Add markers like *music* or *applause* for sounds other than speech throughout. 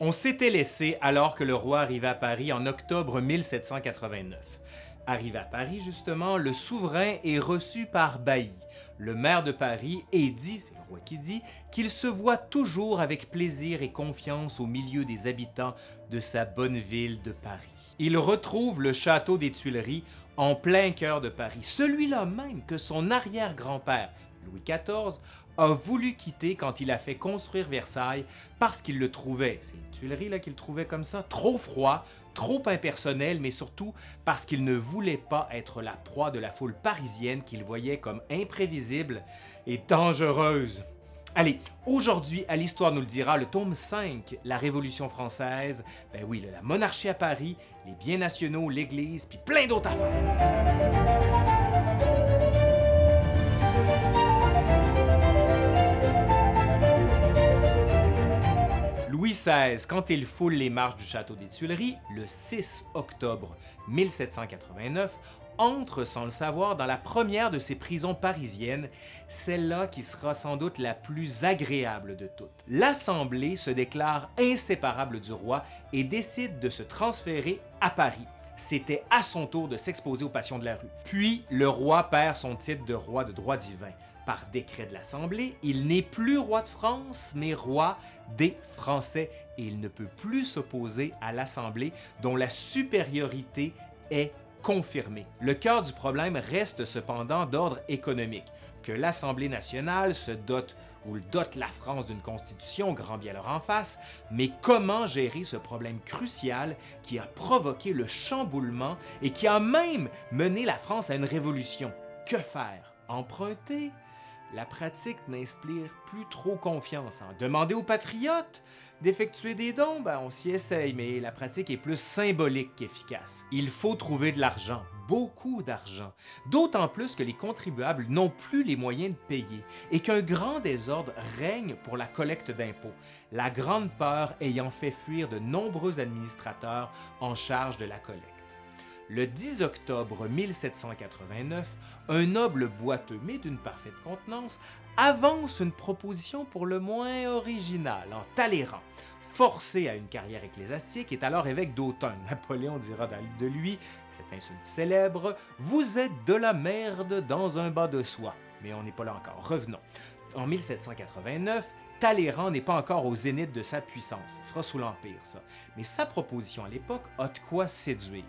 On s'était laissé alors que le roi arrivait à Paris en octobre 1789. Arrivé à Paris, justement, le souverain est reçu par Bailly, le maire de Paris, et dit, c'est le roi qui dit, qu'il se voit toujours avec plaisir et confiance au milieu des habitants de sa bonne ville de Paris. Il retrouve le château des Tuileries en plein cœur de Paris, celui-là même que son arrière-grand-père, Louis XIV, a voulu quitter quand il a fait construire Versailles parce qu'il le trouvait, c'est les Tuileries qu'il trouvait comme ça, trop froid, trop impersonnel, mais surtout parce qu'il ne voulait pas être la proie de la foule parisienne qu'il voyait comme imprévisible et dangereuse. Allez, aujourd'hui, à l'Histoire nous le dira, le tome 5, la Révolution française, ben oui, la monarchie à Paris, les biens nationaux, l'Église, puis plein d'autres affaires. Louis XVI, quand il foule les marches du château des Tuileries, le 6 octobre 1789, entre sans le savoir dans la première de ses prisons parisiennes, celle-là qui sera sans doute la plus agréable de toutes. L'Assemblée se déclare inséparable du roi et décide de se transférer à Paris. C'était à son tour de s'exposer aux passions de la rue. Puis, le roi perd son titre de roi de droit divin par décret de l'Assemblée, il n'est plus roi de France, mais roi des Français, et il ne peut plus s'opposer à l'Assemblée dont la supériorité est confirmée. Le cœur du problème reste cependant d'ordre économique, que l'Assemblée nationale se dote ou dote la France d'une constitution, grand bien leur en face, mais comment gérer ce problème crucial qui a provoqué le chamboulement et qui a même mené la France à une révolution? Que faire? Emprunter? La pratique n'inspire plus trop confiance. Hein. Demander aux patriotes d'effectuer des dons, ben on s'y essaye, mais la pratique est plus symbolique qu'efficace. Il faut trouver de l'argent, beaucoup d'argent, d'autant plus que les contribuables n'ont plus les moyens de payer et qu'un grand désordre règne pour la collecte d'impôts, la grande peur ayant fait fuir de nombreux administrateurs en charge de la collecte. Le 10 octobre 1789, un noble boiteux, mais d'une parfaite contenance, avance une proposition pour le moins originale en Talleyrand. Forcé à une carrière ecclésiastique, est alors évêque d'Autun. *laughs* Napoléon dira de lui, cette insulte célèbre, « Vous êtes de la merde dans un bas de soie ». Mais on n'est pas là encore, revenons. En 1789, Talleyrand n'est pas encore au zénith de sa puissance, ce sera sous l'Empire ça, mais sa proposition à l'époque a de quoi séduire.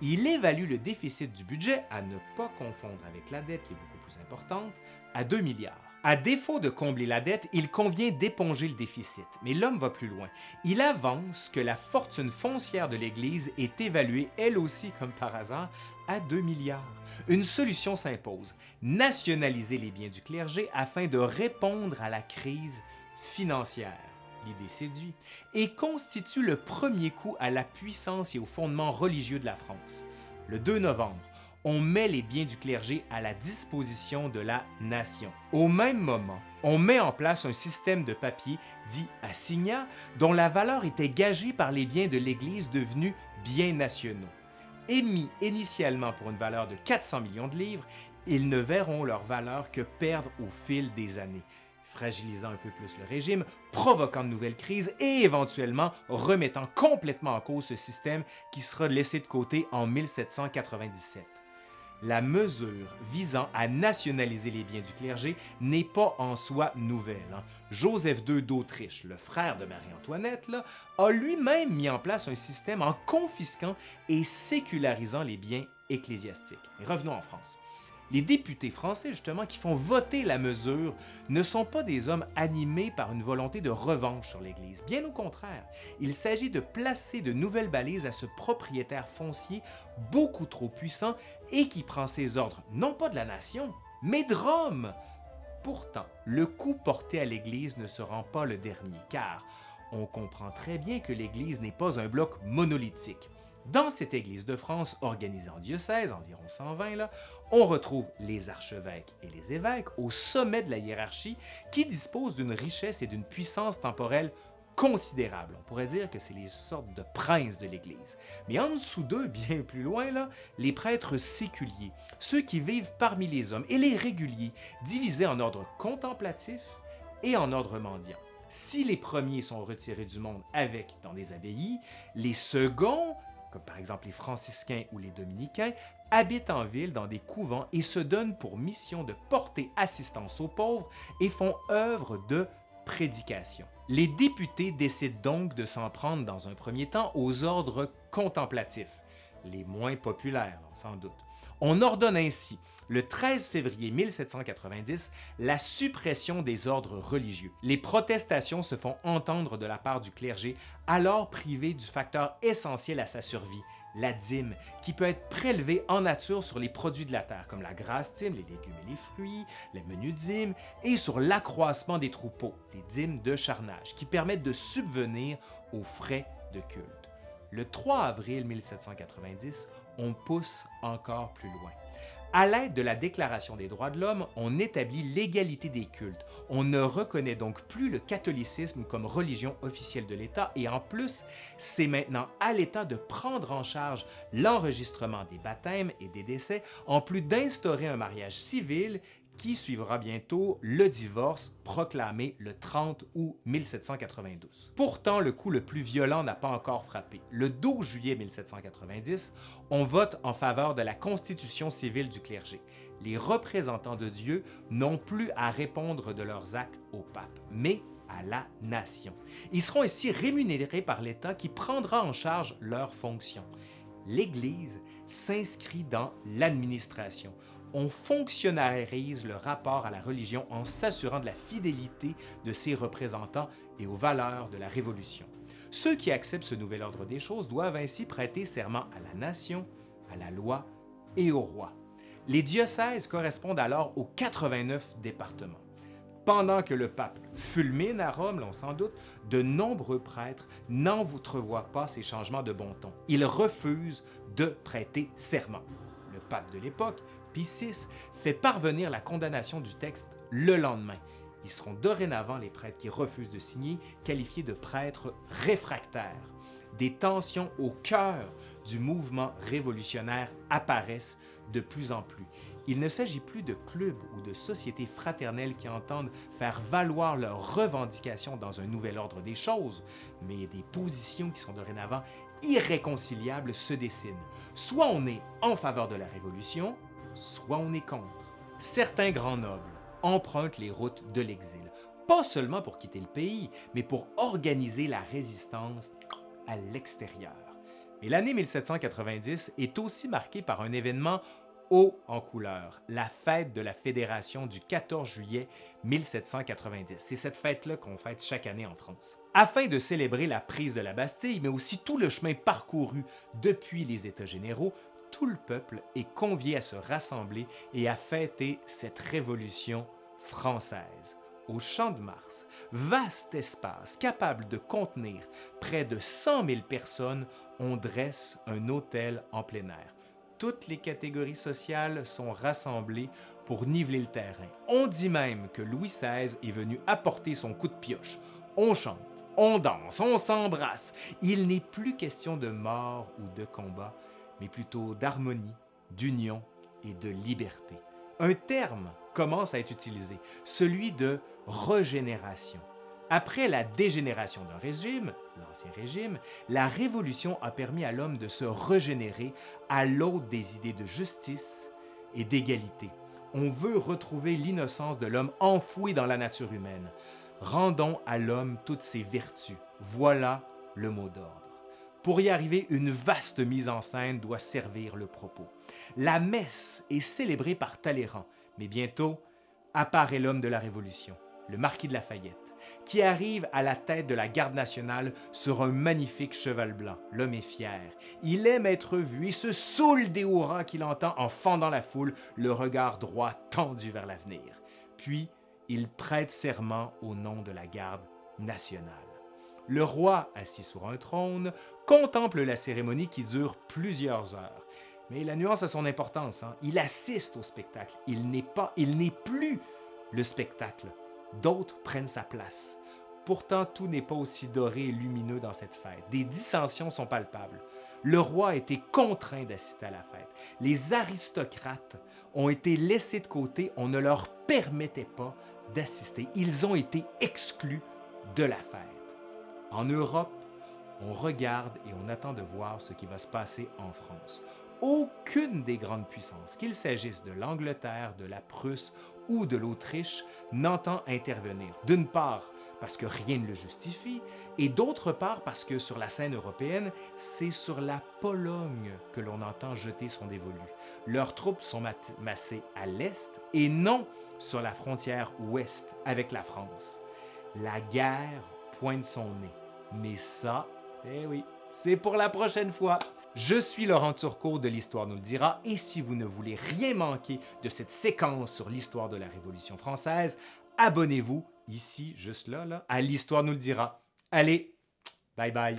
Il évalue le déficit du budget, à ne pas confondre avec la dette qui est beaucoup plus importante, à 2 milliards. À défaut de combler la dette, il convient d'éponger le déficit. Mais l'homme va plus loin. Il avance que la fortune foncière de l'Église est évaluée, elle aussi comme par hasard, à 2 milliards. Une solution s'impose, nationaliser les biens du clergé afin de répondre à la crise financière. L'idée séduit et constitue le premier coup à la puissance et au fondement religieux de la France. Le 2 novembre, on met les biens du clergé à la disposition de la nation. Au même moment, on met en place un système de papier dit assignat dont la valeur était gagée par les biens de l'Église devenus biens nationaux. Émis initialement pour une valeur de 400 millions de livres, ils ne verront leur valeur que perdre au fil des années fragilisant un peu plus le régime, provoquant de nouvelles crises et éventuellement remettant complètement en cause ce système qui sera laissé de côté en 1797. La mesure visant à nationaliser les biens du clergé n'est pas en soi nouvelle. Hein. Joseph II d'Autriche, le frère de Marie-Antoinette, a lui-même mis en place un système en confisquant et sécularisant les biens ecclésiastiques. revenons en France. Les députés français, justement, qui font voter la mesure, ne sont pas des hommes animés par une volonté de revanche sur l'Église. Bien au contraire, il s'agit de placer de nouvelles balises à ce propriétaire foncier beaucoup trop puissant et qui prend ses ordres non pas de la nation, mais de Rome. Pourtant, le coup porté à l'Église ne se rend pas le dernier, car on comprend très bien que l'Église n'est pas un bloc monolithique. Dans cette Église de France, organisée en diocèse, environ 120, là, on retrouve les archevêques et les évêques au sommet de la hiérarchie qui disposent d'une richesse et d'une puissance temporelle considérable. On pourrait dire que c'est les sortes de princes de l'Église. Mais en dessous d'eux, *laughs* bien plus loin, là, les prêtres séculiers, ceux qui vivent parmi les hommes, et les réguliers, divisés en ordre contemplatif et en ordre mendiant. Si les premiers sont retirés du monde avec dans des abbayes, les seconds, comme par exemple les franciscains ou les dominicains, habitent en ville dans des couvents et se donnent pour mission de porter assistance aux pauvres et font œuvre de prédication. Les députés décident donc de s'en prendre dans un premier temps aux ordres contemplatifs, les moins populaires sans doute. On ordonne ainsi, le 13 février 1790, la suppression des ordres religieux. Les protestations se font entendre de la part du clergé, alors privé du facteur essentiel à sa survie, la dîme, qui peut être prélevée en nature sur les produits de la terre, comme la grasse dîme, les légumes et les fruits, les menus dîmes, et sur l'accroissement des troupeaux, les dîmes de charnage, qui permettent de subvenir aux frais de culte. Le 3 avril 1790, on pousse encore plus loin. À l'aide de la Déclaration des droits de l'homme, on établit l'égalité des cultes. On ne reconnaît donc plus le catholicisme comme religion officielle de l'État et en plus, c'est maintenant à l'État de prendre en charge l'enregistrement des baptêmes et des décès, en plus d'instaurer un mariage civil qui suivra bientôt le divorce proclamé le 30 août 1792. Pourtant, le coup le plus violent n'a pas encore frappé. Le 12 juillet 1790, on vote en faveur de la constitution civile du clergé. Les représentants de Dieu n'ont plus à répondre de leurs actes au pape, mais à la nation. Ils seront ainsi rémunérés par l'État qui prendra en charge leurs fonctions. L'Église s'inscrit dans l'administration on fonctionnalise le rapport à la religion en s'assurant de la fidélité de ses représentants et aux valeurs de la Révolution. Ceux qui acceptent ce nouvel ordre des choses doivent ainsi prêter serment à la nation, à la loi et au roi. Les diocèses correspondent alors aux 89 départements. Pendant que le pape fulmine à Rome, l'on s'en doute, de nombreux prêtres n'entrevoient pas ces changements de bon ton. Ils refusent de prêter serment. Le pape de l'époque Pie VI fait parvenir la condamnation du texte le lendemain. Ils seront dorénavant les prêtres qui refusent de signer, qualifiés de prêtres réfractaires. Des tensions au cœur du mouvement révolutionnaire apparaissent de plus en plus. Il ne s'agit plus de clubs ou de sociétés fraternelles qui entendent faire valoir leurs revendications dans un nouvel ordre des choses, mais des positions qui sont dorénavant irréconciliables se dessinent. Soit on est en faveur de la Révolution, soit on est contre. Certains grands nobles empruntent les routes de l'exil, pas seulement pour quitter le pays, mais pour organiser la résistance à l'extérieur. Mais l'année 1790 est aussi marquée par un événement haut en couleur, la fête de la Fédération du 14 juillet 1790. C'est cette fête-là qu'on fête chaque année en France. Afin de célébrer la prise de la Bastille, mais aussi tout le chemin parcouru depuis les États généraux, tout le peuple est convié à se rassembler et à fêter cette révolution française. Au Champ de Mars, vaste espace capable de contenir près de 100 000 personnes, on dresse un hôtel en plein air. Toutes les catégories sociales sont rassemblées pour niveler le terrain. On dit même que Louis XVI est venu apporter son coup de pioche. On chante, on danse, on s'embrasse. Il n'est plus question de mort ou de combat, mais plutôt d'harmonie, d'union et de liberté. Un terme commence à être utilisé, celui de régénération. Après la dégénération d'un régime, l'Ancien Régime, la Révolution a permis à l'homme de se régénérer à l'aube des idées de justice et d'égalité. On veut retrouver l'innocence de l'homme enfoui dans la nature humaine. Rendons à l'homme toutes ses vertus. Voilà le mot d'ordre. Pour y arriver, une vaste mise en scène doit servir le propos. La messe est célébrée par Talleyrand, mais bientôt apparaît l'homme de la Révolution, le marquis de Lafayette, qui arrive à la tête de la garde nationale sur un magnifique cheval blanc. L'homme est fier. Il aime être vu et se saoule des hurrahs qu'il entend en fendant la foule, le regard droit tendu vers l'avenir. Puis, il prête serment au nom de la garde nationale. Le roi, assis sur un trône, contemple la cérémonie qui dure plusieurs heures. Mais la nuance a son importance. Hein. Il assiste au spectacle. Il n'est pas, il n'est plus le spectacle. D'autres prennent sa place. Pourtant, tout n'est pas aussi doré et lumineux dans cette fête. Des dissensions sont palpables. Le roi a été contraint d'assister à la fête. Les aristocrates ont été laissés de côté. On ne leur permettait pas d'assister. Ils ont été exclus de la fête. En Europe, on regarde et on attend de voir ce qui va se passer en France. Aucune des grandes puissances, qu'il s'agisse de l'Angleterre, de la Prusse ou de l'Autriche, n'entend intervenir. D'une part, parce que rien ne le justifie, et d'autre part parce que sur la scène européenne, c'est sur la Pologne que l'on entend jeter son dévolu. Leurs troupes sont massées à l'est et non sur la frontière ouest avec la France. La guerre pointe son nez, mais ça, eh oui, c'est pour la prochaine fois. Je suis Laurent Turcot de l'Histoire nous le dira et si vous ne voulez rien manquer de cette séquence sur l'histoire de la Révolution française, abonnez-vous ici, juste là, là, à l'Histoire nous le dira. Allez, bye bye.